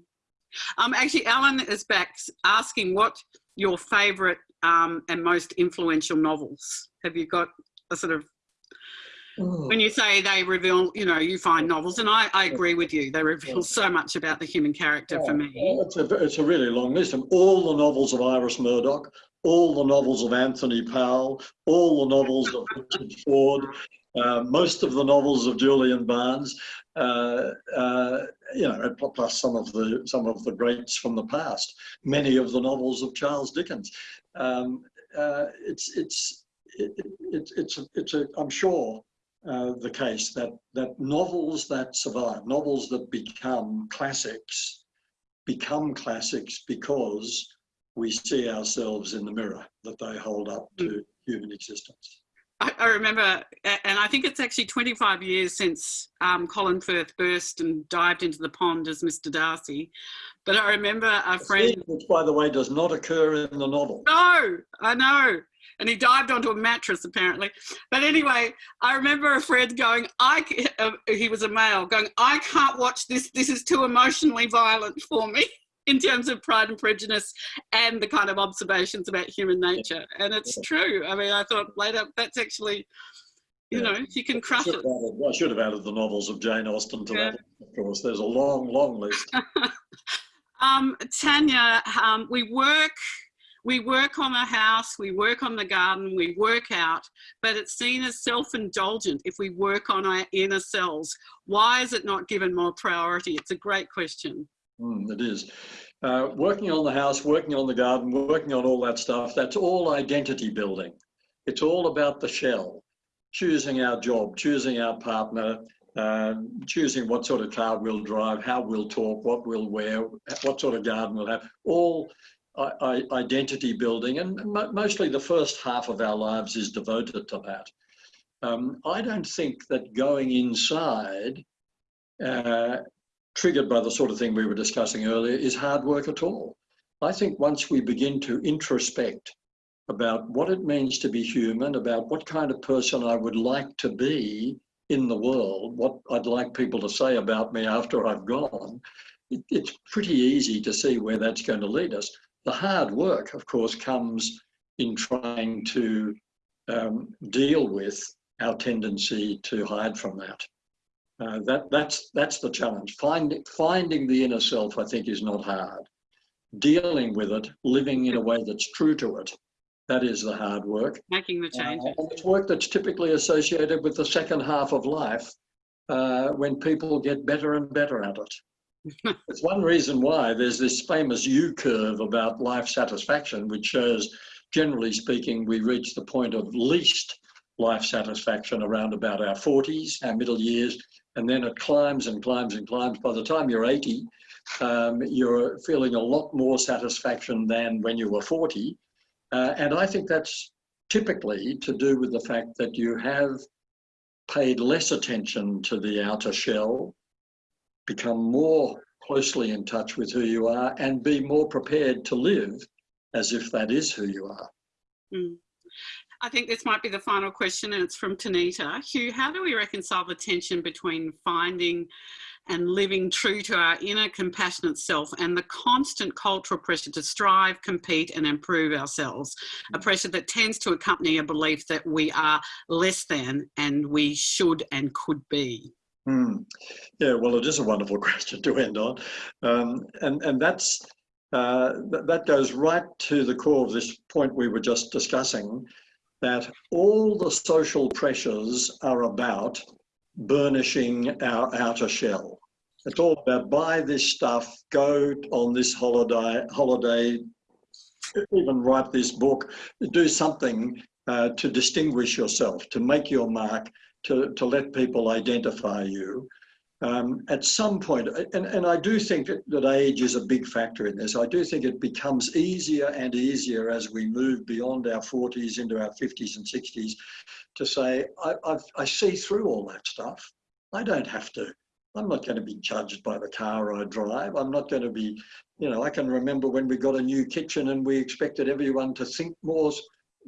Um, actually, Alan is back asking what your favourite um, and most influential novels. Have you got a sort of Oh. When you say they reveal, you know, you find novels, and I, I agree with you, they reveal so much about the human character for me. It's a, it's a really long list. of all the novels of Iris Murdoch, all the novels of Anthony Powell, all the novels of Richard Ford, uh, most of the novels of Julian Barnes, uh, uh, you know, plus some of the some of the greats from the past. Many of the novels of Charles Dickens. Um, uh, it's it's it, it, it's a, it's a I'm sure uh, the case that that novels that survive, novels that become classics, become classics because we see ourselves in the mirror that they hold up to human existence. I, I remember, and I think it's actually 25 years since um, Colin Firth burst and dived into the pond as Mr. Darcy. But I remember a friend. Which, by the way, does not occur in the novel. No, I know. And he dived onto a mattress apparently. But anyway, I remember a friend going, I, uh, he was a male, going, I can't watch this. This is too emotionally violent for me in terms of Pride and Prejudice and the kind of observations about human nature. And it's true. I mean, I thought later that's actually, you yeah. know, you can crush it. Added, I should have added the novels of Jane Austen to yeah. that, of course. There's a long, long list. um, Tanya, um, we work we work on the house, we work on the garden, we work out, but it's seen as self-indulgent if we work on our inner selves. Why is it not given more priority? It's a great question. Mm, it is. Uh, working on the house, working on the garden, working on all that stuff, that's all identity building. It's all about the shell, choosing our job, choosing our partner, uh, choosing what sort of car we'll drive, how we'll talk, what we'll wear, what sort of garden we'll have, all identity building. And mostly the first half of our lives is devoted to that. Um, I don't think that going inside uh, triggered by the sort of thing we were discussing earlier, is hard work at all. I think once we begin to introspect about what it means to be human, about what kind of person I would like to be in the world, what I'd like people to say about me after I've gone, it, it's pretty easy to see where that's going to lead us. The hard work, of course, comes in trying to um, deal with our tendency to hide from that. Uh, that, that's, that's the challenge. Find, finding the inner self, I think, is not hard. Dealing with it, living in a way that's true to it, that is the hard work. Making the. Uh, and it's work that's typically associated with the second half of life uh, when people get better and better at it. It's one reason why there's this famous U curve about life satisfaction, which shows, generally speaking, we reach the point of least life satisfaction around about our 40s, our middle years, and then it climbs and climbs and climbs. By the time you're 80, um, you're feeling a lot more satisfaction than when you were 40. Uh, and I think that's typically to do with the fact that you have paid less attention to the outer shell, become more closely in touch with who you are, and be more prepared to live as if that is who you are. Mm. I think this might be the final question and it's from Tanita. Hugh, how do we reconcile the tension between finding and living true to our inner compassionate self and the constant cultural pressure to strive, compete and improve ourselves, a pressure that tends to accompany a belief that we are less than and we should and could be? Hmm. Yeah, well, it is a wonderful question to end on. Um, and, and that's, uh, th that goes right to the core of this point we were just discussing, that all the social pressures are about burnishing our outer shell. It's all about buy this stuff, go on this holiday, holiday, even write this book, do something uh, to distinguish yourself, to make your mark, to, to let people identify you um, at some point, and, and I do think that, that age is a big factor in this. I do think it becomes easier and easier as we move beyond our 40s into our 50s and 60s to say, I, I've, I see through all that stuff. I don't have to. I'm not going to be judged by the car I drive. I'm not going to be, you know, I can remember when we got a new kitchen and we expected everyone to think more,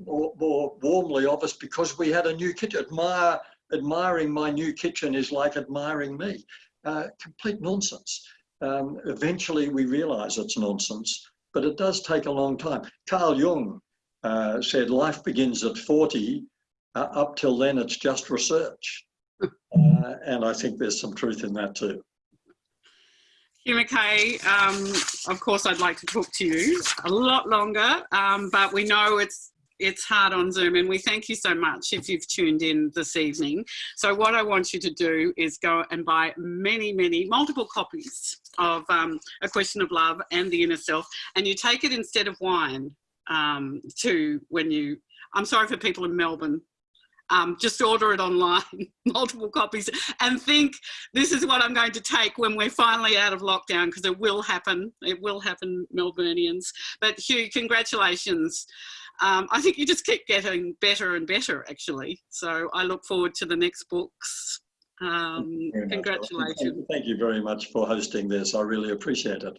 more, more warmly of us because we had a new kitchen. Admire admiring my new kitchen is like admiring me. Uh, complete nonsense. Um, eventually we realize it's nonsense, but it does take a long time. Carl Jung uh, said life begins at 40, uh, up till then it's just research. Uh, and I think there's some truth in that too. Hugh Mackay, um, of course I'd like to talk to you a lot longer, um, but we know it's it's hard on Zoom and we thank you so much if you've tuned in this evening. So what I want you to do is go and buy many, many, multiple copies of um, A Question of Love and The Inner Self and you take it instead of wine um, to when you, I'm sorry for people in Melbourne, um, just order it online, multiple copies, and think this is what I'm going to take when we're finally out of lockdown, because it will happen. It will happen, Melburnians. But Hugh, congratulations. Um, I think you just keep getting better and better, actually. So I look forward to the next books. Um, congratulations. Much. Thank you very much for hosting this. I really appreciate it.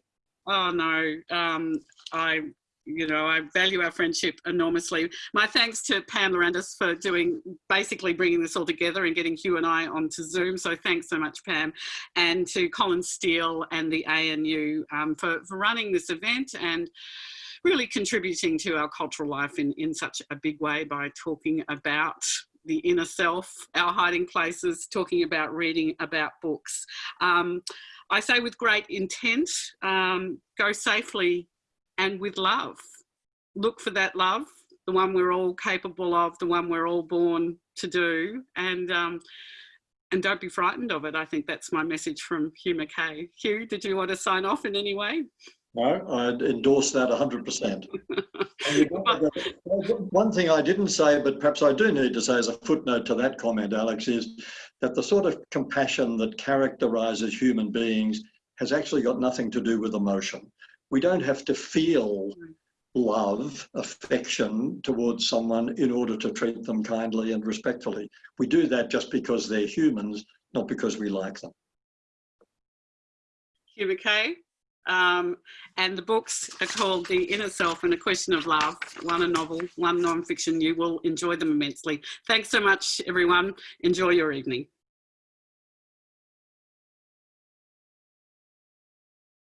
Oh no, um, I you know, I value our friendship enormously. My thanks to Pam Lorandis for doing, basically bringing this all together and getting Hugh and I onto Zoom. So thanks so much, Pam. And to Colin Steele and the ANU um, for, for running this event and really contributing to our cultural life in, in such a big way by talking about the inner self, our hiding places, talking about reading about books. Um, I say with great intent, um, go safely and with love. Look for that love, the one we're all capable of, the one we're all born to do, and um, and don't be frightened of it. I think that's my message from Hugh Mackay. Hugh, did you want to sign off in any way? No, I'd endorse that 100%. One thing I didn't say, but perhaps I do need to say as a footnote to that comment, Alex, is that the sort of compassion that characterises human beings has actually got nothing to do with emotion we don't have to feel love, affection towards someone in order to treat them kindly and respectfully. We do that just because they're humans, not because we like them. Hugh Mackay. Um, and the books are called The Inner Self and A Question of Love, one a novel, one non-fiction. You will enjoy them immensely. Thanks so much, everyone. Enjoy your evening.